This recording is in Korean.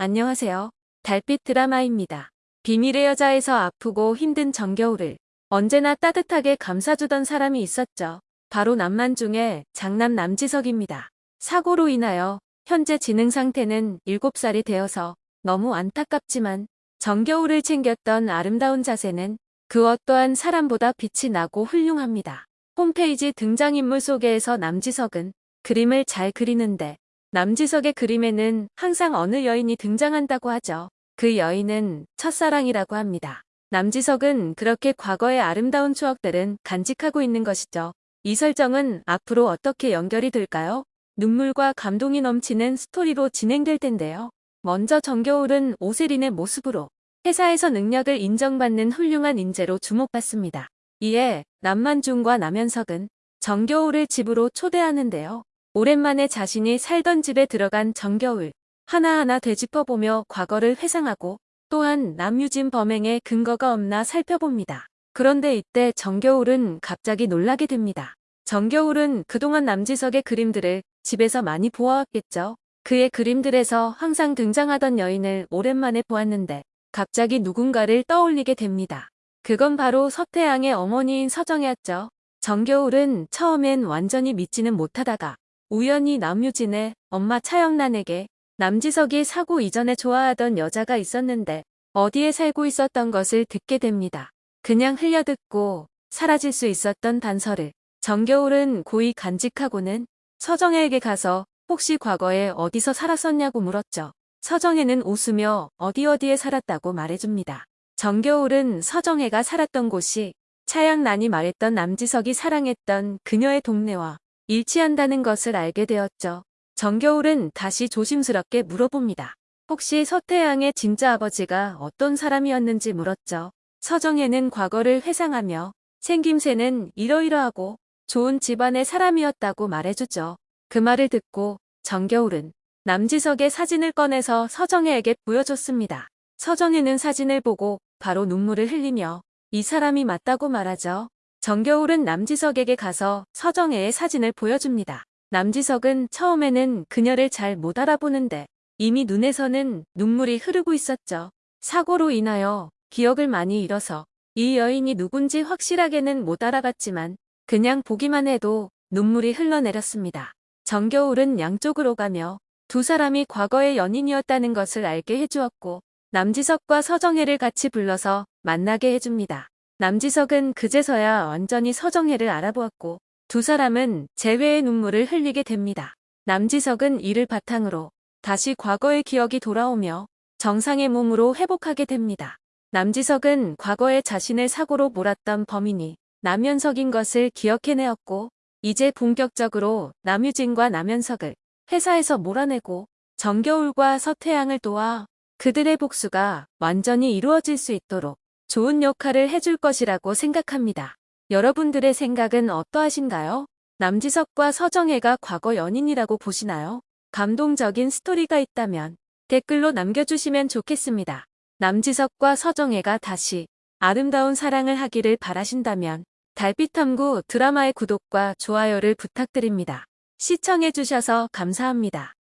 안녕하세요. 달빛 드라마입니다. 비밀의 여자에서 아프고 힘든 정겨울을 언제나 따뜻하게 감싸주던 사람이 있었죠. 바로 남만 중에 장남 남지석입니다. 사고로 인하여 현재 지능 상태는 7살이 되어서 너무 안타깝지만 정겨울을 챙겼던 아름다운 자세는 그 어떠한 사람보다 빛이 나고 훌륭합니다. 홈페이지 등장인물 소개에서 남지석은 그림을 잘 그리는데 남지석의 그림에는 항상 어느 여인이 등장한다고 하죠. 그 여인은 첫사랑이라고 합니다. 남지석은 그렇게 과거의 아름다운 추억들은 간직하고 있는 것이죠. 이 설정은 앞으로 어떻게 연결이 될까요? 눈물과 감동이 넘치는 스토리로 진행될 텐데요. 먼저 정겨울은 오세린의 모습으로 회사에서 능력을 인정받는 훌륭한 인재로 주목받습니다. 이에 남만중과 남현석은 정겨울을 집으로 초대하는데요. 오랜만에 자신이 살던 집에 들어간 정겨울 하나하나 되짚어보며 과거를 회상하고 또한 남유진 범행에 근거가 없나 살펴봅니다. 그런데 이때 정겨울은 갑자기 놀라게 됩니다. 정겨울은 그동안 남지석의 그림들을 집에서 많이 보아왔겠죠. 그의 그림들에서 항상 등장하던 여인을 오랜만에 보았는데 갑자기 누군가를 떠올리게 됩니다. 그건 바로 서태양의 어머니인 서정이었죠. 정겨울은 처음엔 완전히 믿지는 못하다가 우연히 남유진의 엄마 차영란에게 남지석이 사고 이전에 좋아하던 여자가 있었는데 어디에 살고 있었던 것을 듣게 됩니다. 그냥 흘려듣고 사라질 수 있었던 단서를 정겨울은 고이 간직하고는 서정혜에게 가서 혹시 과거에 어디서 살았었냐고 물었죠. 서정혜는 웃으며 어디 어디에 살았다고 말해줍니다. 정겨울은 서정혜가 살았던 곳이 차양란이 말했던 남지석이 사랑했던 그녀의 동네와 일치한다는 것을 알게 되었죠. 정겨울은 다시 조심스럽게 물어봅니다. 혹시 서태양의 진짜 아버지가 어떤 사람이었는지 물었죠. 서정혜는 과거를 회상하며 생김새는 이러이러하고 좋은 집안의 사람이었다고 말해주죠. 그 말을 듣고 정겨울은 남지석의 사진을 꺼내서 서정혜에게 보여줬습니다. 서정혜는 사진을 보고 바로 눈물을 흘리며 이 사람이 맞다고 말하죠. 정겨울은 남지석에게 가서 서정혜의 사진을 보여줍니다. 남지석은 처음에는 그녀를 잘 못 알아보는데 이미 눈에서는 눈물이 흐르고 있었죠. 사고로 인하여 기억을 많이 잃어서 이 여인이 누군지 확실하게는 못 알아봤지만 그냥 보기만 해도 눈물이 흘러내렸습니다. 정겨울은 양쪽으로 가며 두 사람이 과거의 연인이었다는 것을 알게 해주었고 남지석과 서정혜를 같이 불러서 만나게 해줍니다. 남지석은 그제서야 완전히 서정혜를 알아보았고 두 사람은 재회의 눈물을 흘리게 됩니다. 남지석은 이를 바탕으로 다시 과거의 기억이 돌아오며 정상의 몸으로 회복하게 됩니다. 남지석은 과거에 자신을 사고로 몰았던 범인이 남현석인 것을 기억해내었고 이제 본격적으로 남유진과 남현석을 회사에서 몰아내고 정겨울과 서태양을 도와 그들의 복수가 완전히 이루어질 수 있도록 좋은 역할을 해줄 것이라고 생각합니다. 여러분들의 생각은 어떠하신가요? 남지석과 서정혜가 과거 연인이라고 보시나요? 감동적인 스토리가 있다면 댓글로 남겨주시면 좋겠습니다. 남지석과 서정혜가 다시 아름다운 사랑을 하기를 바라신다면 달빛탐구 드라마의 구독과 좋아요를 부탁드립니다. 시청해주셔서 감사합니다.